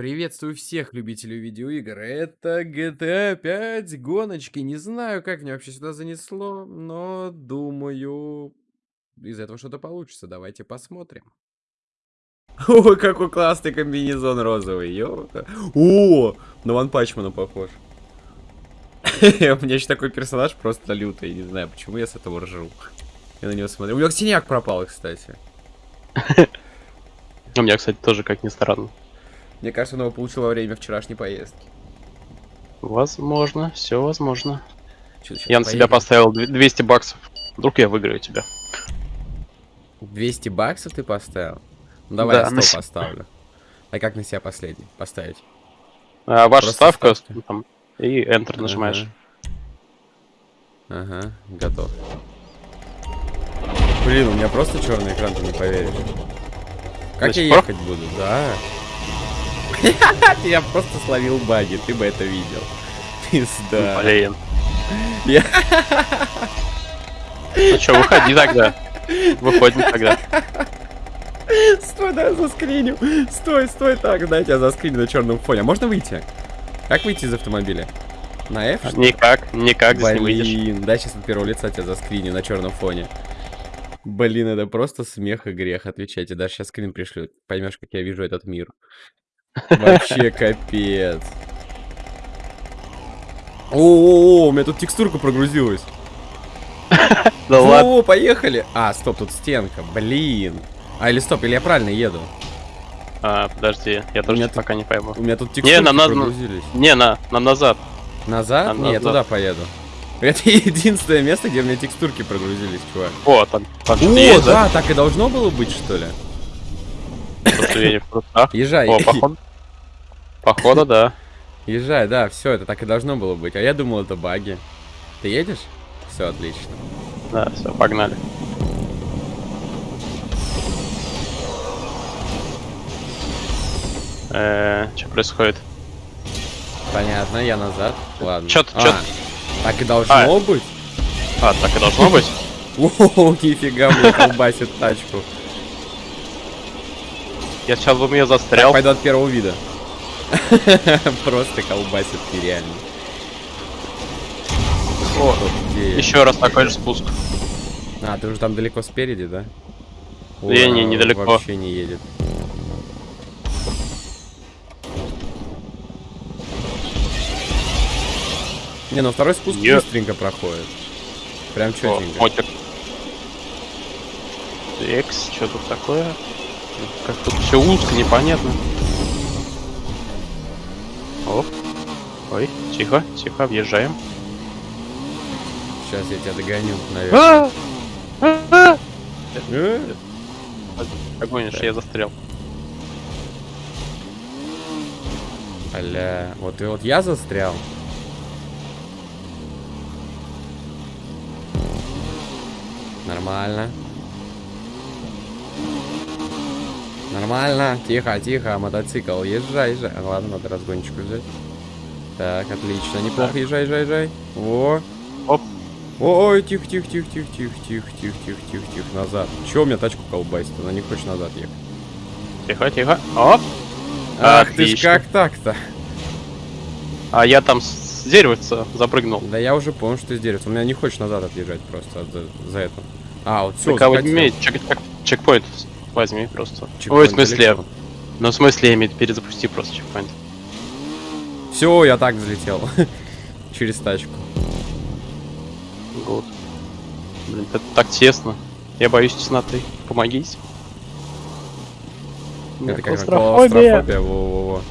Приветствую всех любителей видеоигр. Это GTA 5 гоночки. Не знаю, как меня вообще сюда занесло, но думаю, из этого что-то получится. Давайте посмотрим. Ой, какой классный комбинезон розовый. Ёлка. О, на Ван Пачмана похож. У меня еще такой персонаж просто лютый. Не знаю, почему я с этого ржу. Я на него смотрю. У него синяк пропал, кстати. У меня, кстати, тоже, как ни странно. Мне кажется, он его получил во время вчерашней поездки. Возможно, все возможно. Чё, щас Я на себя поедем? поставил дв- 200 баксов. Вдруг я выиграю тебя. 200 баксов ты поставил? Ну давай Да, я 100 на себя. поставлю. А как на себя последний поставить? А, ваша Просто ставка, ставка. ну, там, и Enter нажимаешь. Ага. Ага, готов. Блин, у меня просто черный экран, ты не поверишь. Как я ехать буду? Да. Я просто словил баги, ты бы это видел. Пизда. Блин. Я- Ну что, выходи тогда. Выходим тогда. Стой, да, я заскриню. Стой, стой, так, дайте я заскриню на черном фоне. А можно выйти? Как выйти из автомобиля? На F? Никак, никак здесь не выйдешь. Блин, дай сейчас от первого лица тебя заскриню на черном фоне. Блин, это просто смех и грех, отвечайте. Даже сейчас скрин пришлю. Поймешь, как я вижу этот мир. Вообще капец. О, у меня тут текстурка прогрузилась. Да ладно. О, поехали. А, стоп, тут стенка. Блин. А, или стоп, или я правильно еду? А, подожди, я тоже пока не пойму. У меня тут текстурки нам надо- прогрузились. Не, на, нам назад. Назад? Не, я назад. туда поеду. Это единственное место, где у меня текстурки прогрузились, чувак. О, там, там О, да, так и должно было быть, что ли? В трусах. Езжай, О, походу. Походу, да. езжай, да, все, это так и должно было быть. А я думал, это баги. Ты едешь? Все, отлично. Да, все, погнали. Э, что происходит? Понятно, я назад. Ладно. Чё-то- А, чё-то- Так и должно А. быть? А, так и должно быть? О, нифига мне колбасит тачку. Я сейчас бы ее Так, застрял. пойду от первого вида. Просто колбасит нереально. О, еще раз такой же спуск. А, ты уже там далеко спереди, да? Не, не, О, недалеко. Вообще не едет. Не, ну второй спуск Е- быстренько проходит. Прям О, четенько. мотик. Экс, что тут такое? Как тут все узко, непонятно. Оп. Ой, тихо, тихо, въезжаем. Сейчас я тебя догоню, наверное. А! А! Э? Догонишь, я застрял. Аля, вот и вот я застрял. Нормально. Нормально. Тихо, тихо, мотоцикл. Езжай, езжай. А, ладно, надо разгончику взять. Так, отлично. Неплохо, Так. езжай, езжай, езжай. О. Оп. Ой, тихо, тихо, тихо, тихо, тихо, тихо, тихо, тихо, тихо, тихо, назад. Чего у меня тачку колбасит? Она не хочет назад ехать. Тихо, тихо. Оп. Ах ты ж Отлично. как так-то? А я там с деревца запрыгнул. Да я уже понял, что из дерева. У меня не хочешь назад отъезжать просто от- за, за это. А, вот все, Ты кого имеет? Чек, чек- чекпоинт возьми просто. Ой, в смысле, ну в смысле, имею перезапусти просто чекпоинт. Все, я так взлетел. Через тачку. Вот. Блин, это так тесно. Я боюсь тесноты. Меня Это как клаустрофобия. клаустрофобия. Во-во-во.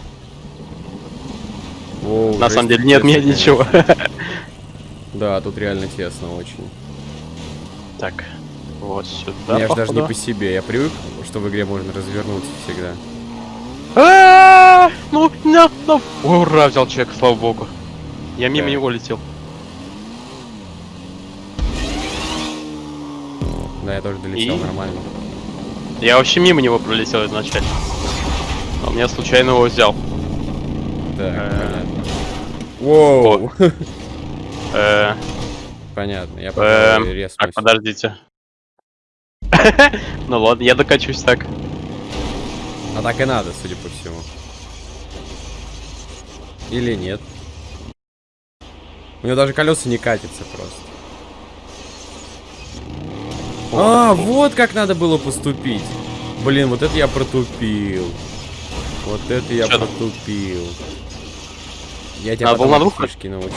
Воу, На самом деле нет, мне ничего. Да, тут реально тесно очень. Так, вот сюда. Мне аж даже не походу. по себе. Я привык, что в игре можно развернуться всегда. А, Ну, ну, ну. Ой, Ура, взял человек, слава богу. Я мимо него летел. Да, я тоже долетел И? нормально. Я вообще мимо него пролетел изначально. А меня случайно его взял. Так, Э. понятно. Воу. Э, Понятно, я Эм, пожалуй, так, подождите. Ну ладно, я докачусь так. А так и надо, судя по всему. Или нет? У него даже колеса не катятся просто. А, вот как надо было поступить. Блин, вот это я протупил. Вот это я Чё протупил. Я тебя А, был потом на двух? фишке научу.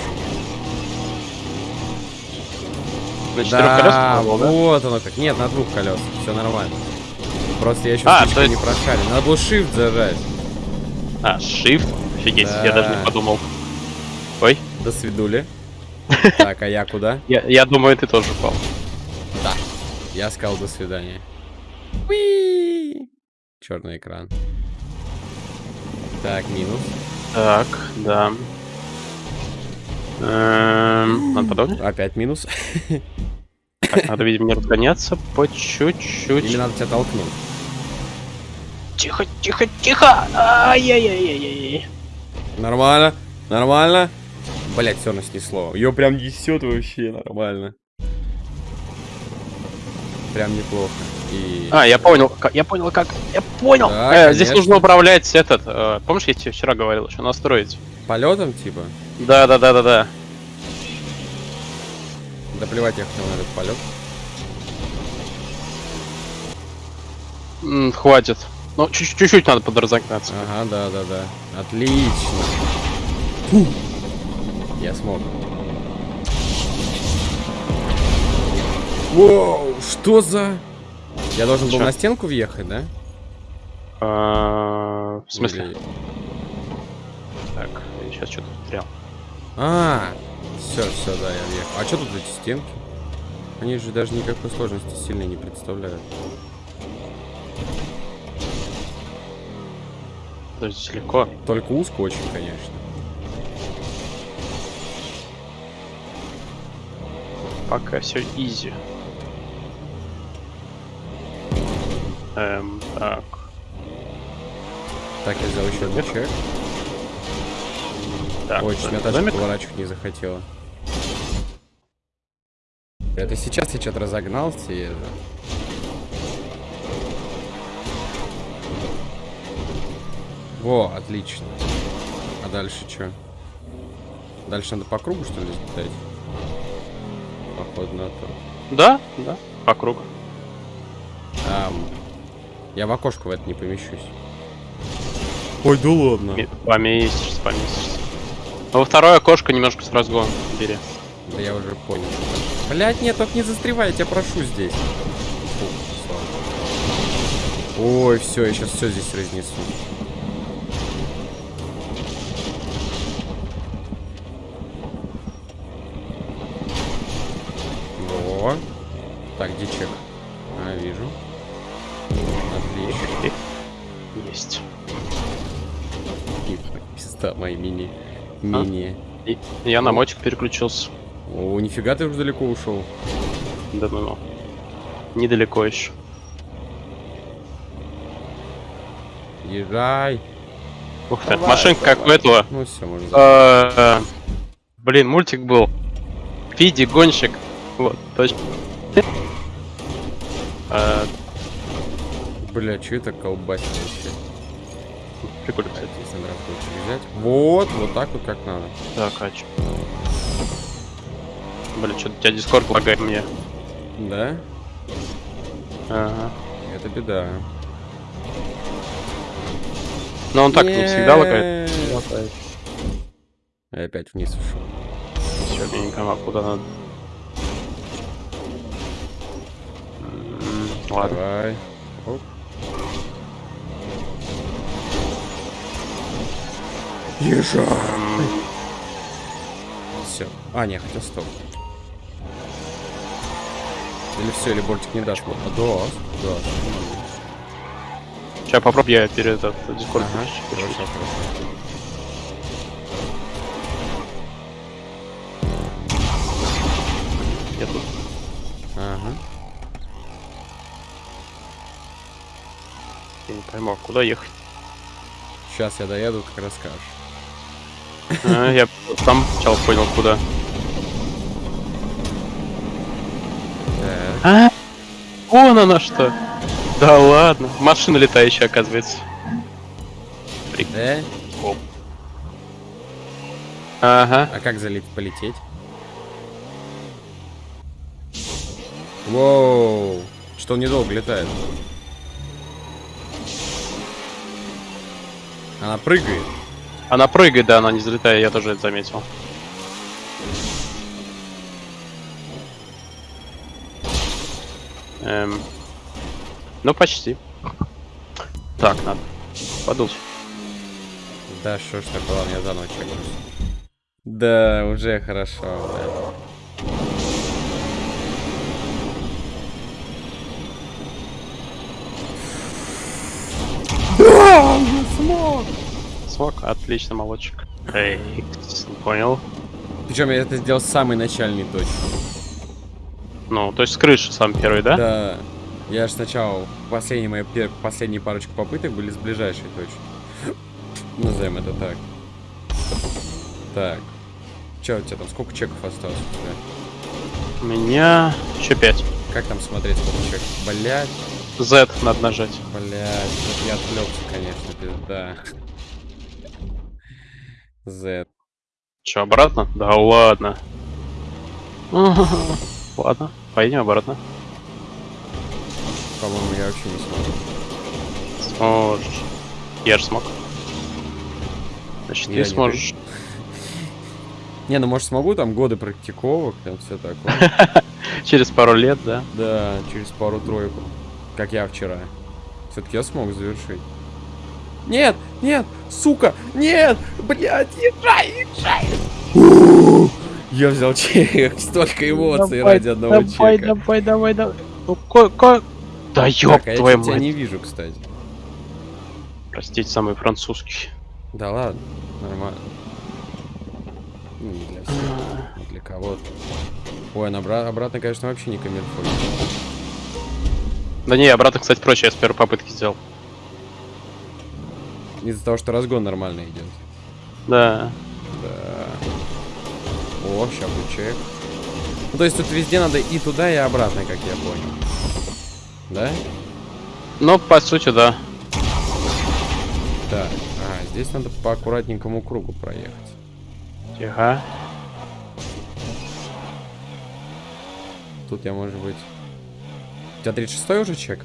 На четырех колесах Да, да? вот оно как. Нет, на двух колесах. Все нормально. Просто я еще А, то не есть- прошарен. Надо было shift зажать. А, shift? Офигеть, я Да. даже не подумал. Ой, До свидули. Так, а я куда? я, я думаю, ты тоже упал. Я сказал до свидания. Черный экран. Так, минус. Так, да. Эм, надо подумать. Опять минус. Так, надо, видимо, не разгоняться по Или чуть-чуть. надо тебя толкнуть. Тихо, тихо, тихо! Ай-яй-яй-яй-яй. Нормально, нормально. Блять, все равно снесло. Ее прям несет вообще нормально. Прям неплохо. И... А, я понял, как- я понял, как. Я понял! Да, Э, здесь нужно управлять этот. э, помнишь, я тебе вчера говорил, что настроить? Полетом, типа? Да, да, да, да, да. Да плевать я хотел на этот полет. М, хватит. Ну, чуть- чуть-чуть надо подразогнаться. Ага, да, да, да. Отлично. Фу. Я смог. Воу, что за... Я должен был Чё? на стенку въехать, да? А, В смысле? Или- Так, я сейчас что-то потерял. А, все, все, да, я въехал. А что тут эти стенки? Они же даже никакой сложности сильно не представляют. Подожди, легко. Только узко очень, конечно. Пока все изи. Эм, так. Так, я взял еще один чек. Так, Ой, меня домик. тачка поворачивать не захотела. Это сейчас я что-то разогнался и. Во, отлично. А дальше что? Дальше надо по кругу, что ли, летать? Походу на то. Да, да, по кругу. Ам, я в окошко в это не помещусь. Ой, да ладно. Поместишься, поместишься. Ну, во второе окошко немножко с разгона бери. Да я уже понял. Блять, нет, только не застревай, я тебя прошу здесь. Фу. Ой, все, я сейчас все здесь разнесу. Во. Так, где чек? А, вижу. Есть. Пизда, мои мини. Мини. И я на мотик переключился. О, нифига ты уже далеко ушел. Да ну ну. Недалеко еще. Езжай. Ух ты, Давай, машинка как у этого. Ну все, можно. Э, Блин, мультик был. Фиди, гонщик. Вот, точно. Бля, что это колбасит вообще? Прикольно, кстати. Кстати, если надо взять. Вот, вот так вот как надо. Так, а чё? Блин, что-то у тебя дискорд лагает мне. Да? Ага. Это беда. Но он так не всегда лагает. Я опять вниз ушел. Все, миленько, а куда надо? Ладно. Давай. Оп. Езжай. Все. А, не, хотел стоп. Или все, или бортик не даст. А, даст, даст. Сейчас попробую я перед этот дискорд. Ага, хорошо, хорошо. Я тут. Ага. Я не пойму, а куда ехать? Сейчас я доеду, как расскажешь. А, Я сам сначала понял, куда. А, вон она что. Да ладно. Машина летающая, оказывается. Да? Ага. А как залить, полететь? Воу. Что он недолго летает? Она прыгает. Она прыгает, да, она не взлетает, я тоже это заметил. Эм, ну, почти. Так, надо подуть. Да, что ж такое, ладно, я заново чекнусь. Да, уже хорошо, да. Да, я смог! Смог, отлично, молодчик. Эй, понял. Причем я это сделал с самой начальной точки. Ну, то есть с крыши сам первый, да? Да. Я же сначала, последние мои пер... последние парочку попыток были с ближайшей точки. Назовем это так. Так. Че у тебя там, сколько чеков осталось у тебя? У меня еще 5. Как там смотреть, сколько чеков? Блять, Z надо нажать. блять, вот я отвлекся, конечно, пизда. Z. Че, обратно? Да ладно. Ладно, поедем обратно. По-моему, я вообще не смогу. Сможешь. Я же смог. Значит, Я ты не сможешь. Не, ну может смогу, там годы практиковок, там все такое. Через пару лет, да? Да, через пару-тройку. Как я вчера. Все-таки я смог завершить. Нет, нет, сука, нет, блядь, езжай, езжай. Я взял чек, столько эмоций ради одного давай, чека. давай, давай, давай. Ну, ко- ко- Да ёб Так, а я твою чё тебя мать. не вижу, кстати. Простите, самый французский. Да ладно, нормально. Ну, не для всех, не для кого-то. Ой, на обра- обратно, конечно, вообще не камильфо. Да не, обратно, кстати, проще, я с первой попытки сделал. Из-за того, что разгон нормально идет. Да. Да. О, сейчас будет чек. Ну, то есть тут везде надо и туда, и обратно, как я понял. Да? Ну, по сути, да. Так. А, здесь надо по аккуратненькому кругу проехать. Тихо. Тут я, может быть... У тебя 36 уже чек?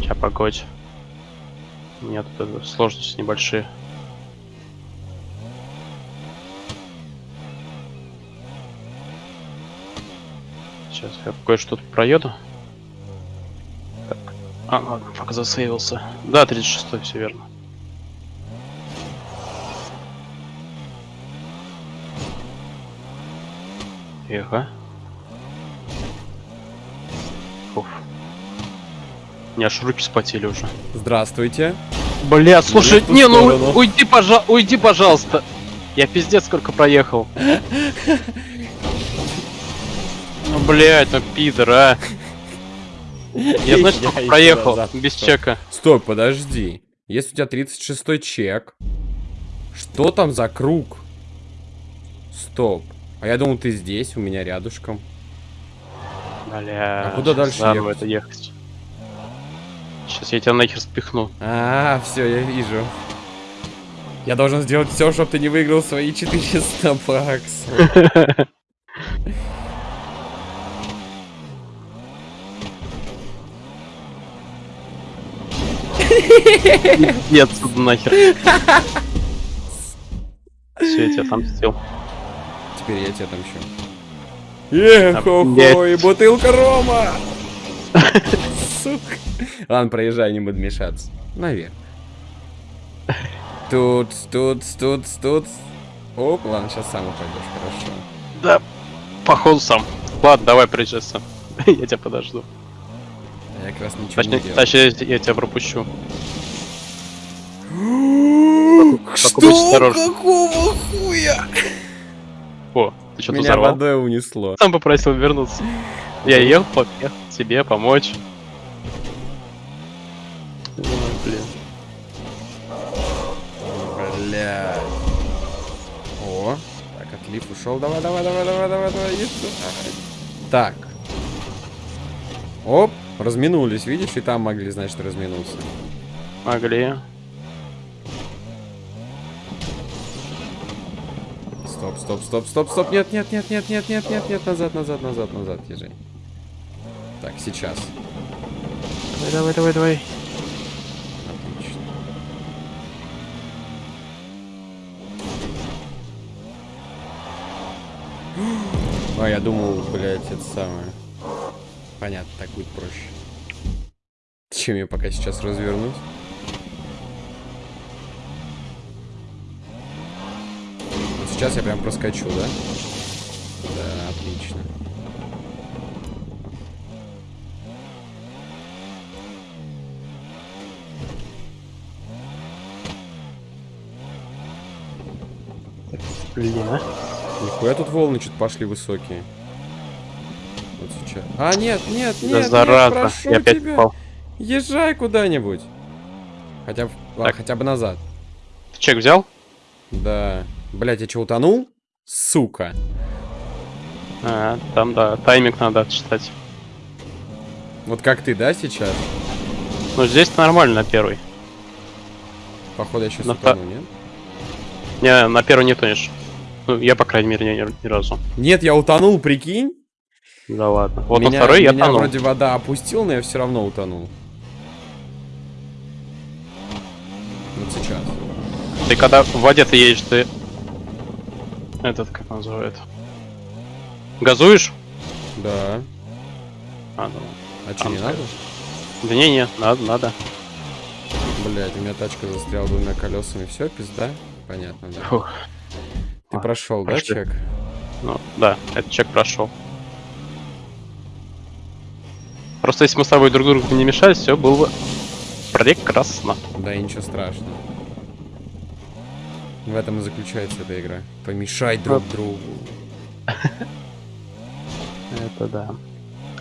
Сейчас, погодь. Нет, это сложности небольшие. Сейчас я кое-что тут проеду. Так. А, ладно, пока засейвился. Да, 36 все верно. Тихо. Уф. У меня аж руки спотели уже. Здравствуйте. Бля, слушай, не, ну сторону. уйди, пожа уйди, пожалуйста. Я пиздец сколько проехал. Ну, блядь, ну пидор, а. Я, знаешь, сколько проехал без чека. Стой, подожди. Если у тебя 36 чек, что там за круг? Стоп. А я думал, ты здесь, у меня рядышком. Бля. А куда дальше ехать? это ехать? Сейчас я тебя нахер спихну. А, все, я вижу. Я должен сделать все, чтобы ты не выиграл свои 400 баксов. Нет, отсюда нахер. Все, я тебя сделал. Теперь я тебя там еще. Эх-хо-хо, и бутылка рома! Сука. Ладно, проезжай, не буду мешаться. Наверх. Тут, тут, тут, тут. Оп, ладно, сейчас сам упадешь, хорошо. Да, походу сам. Ладно, давай приезжай сам. Я тебя подожду. Я как раз ничего Точнее, не делал. точнее, я тебя пропущу. Что? Какого хуя? О, ты что-то Меня взорвал? водой унесло. Сам попросил вернуться. Я ехал, поехал тебе помочь. Отлив ушел. Давай, давай, давай, давай, давай, давай. Так. Оп, разминулись, видишь, и там могли, значит, разминуться. Могли. Стоп, стоп, стоп, стоп, стоп. Нет, нет, нет, нет, нет, нет, нет, нет. Назад, назад, назад, назад, езжай. Так, сейчас. Давай, давай, давай, давай. Отлично. А, я думал, блядь, это самое. Понятно, так будет проще. Чем я пока сейчас развернусь? Сейчас я прям проскочу, да? Да, отлично. Блин, а? Нихуя тут волны что-то пошли высокие. Вот сейчас. А, нет, нет, Да нет, нет, зараза. прошу Я опять тебя. попал. Езжай куда-нибудь. Хотя, Так. хотя бы назад. Ты чек взял? Да. Блять, я что, утонул? Сука. А, там, да, тайминг надо отсчитать. Вот как ты, да, сейчас? Ну, здесь нормально на первый. Походу, я сейчас На та- утону, нет? Не, на первый не тонешь. Ну, я, по крайней мере, ни, ни разу. Нет, я утонул, прикинь. Да ладно. Вот меня, на второй я меня тонул. вроде вода опустил, но я все равно утонул. Вот сейчас. Ты когда в воде ты едешь, ты... Этот, как называют? Газуешь? Да. А, ну. А что, не надо? Да не, не, надо, надо. Блять, у меня тачка застряла двумя колесами. Все, пизда? Понятно, да. Фух. Ты А, прошел, да, прошли. чек? Ну, да, этот чек прошел. Просто если мы с тобой друг другу не мешали, все было бы прекрасно. Да и ничего страшного. В этом и заключается эта игра. Помешать друг другу. Это да.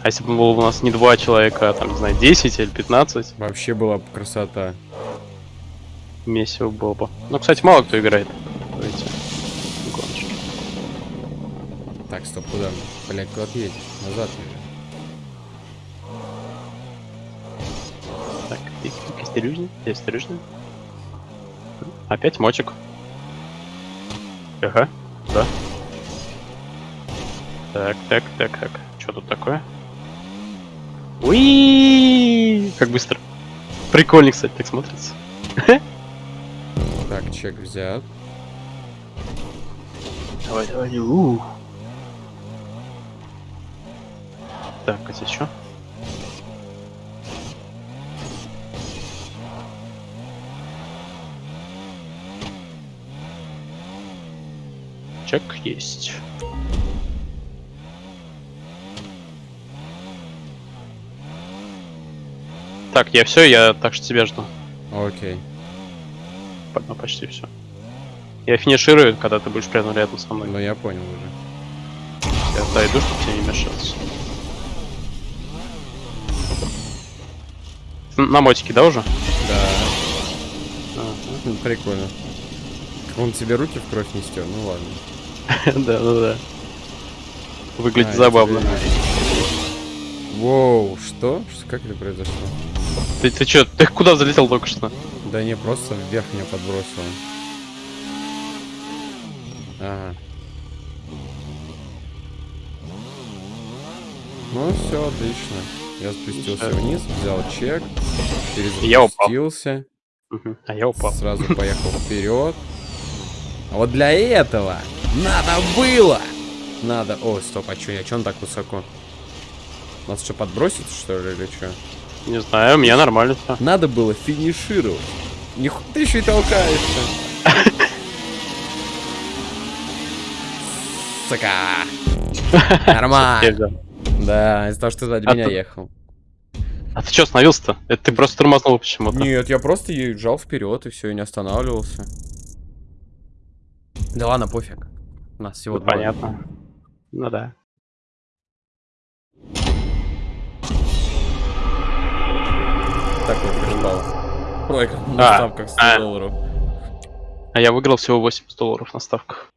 А если бы было у нас не два человека, а там, не знаю, 10 или 15, Вообще была бы красота. месиво было бы. Ну, кстати, мало кто играет в Так, стоп, куда? Блять, куда ты едешь? Назад. Так, тихо, тихо, осторожно, осторожно. Опять мочек. Ага, да. Так, так, так, так. Что тут такое? Уи, Как быстро. Прикольно, кстати, так смотрится. Так, чек взят. Давай, давай, у. Здесь что? Чек есть. Так, я все, я так что тебя жду. Окей. Ну, почти все. Я финиширую, когда ты будешь прямо рядом со мной. Ну я понял уже. Я дойду, чтобы тебе не мешаться. На мотике, да, уже? Да. Ну, Прикольно. Он тебе руки в кровь не стер, ну ладно. Да, да, да. Выглядит А, забавно. вижу. Воу, что? Что- Как это произошло? Ты, ты чё, ты куда залетел только что? Да не, просто вверх меня подбросило. Ага. Ну все, отлично. Я спустился Всё. вниз, взял чек, Я упал. перезапустился. А я упал. сразу поехал вперед. А вот для этого надо было! Надо... О, стоп, а чё, я чё он так высоко? Нас что, подбросит, что ли, или что? Не знаю, у меня нормально все. Надо было финишировать. Ниху... Ты еще и толкаешься. Сука. Нормально. Да, из-за того, что ты сзади А меня ехал. А ты чё остановился-то? Это ты просто тормознул почему-то. Нет, я просто езжал вперед и все, и не останавливался. Да ладно, пофиг. У нас всего Ну, понятно. Ну да. Так вот, прижал. Проиграл А, на ставках 100 а. долларов. А я выиграл всего 80 долларов на ставках.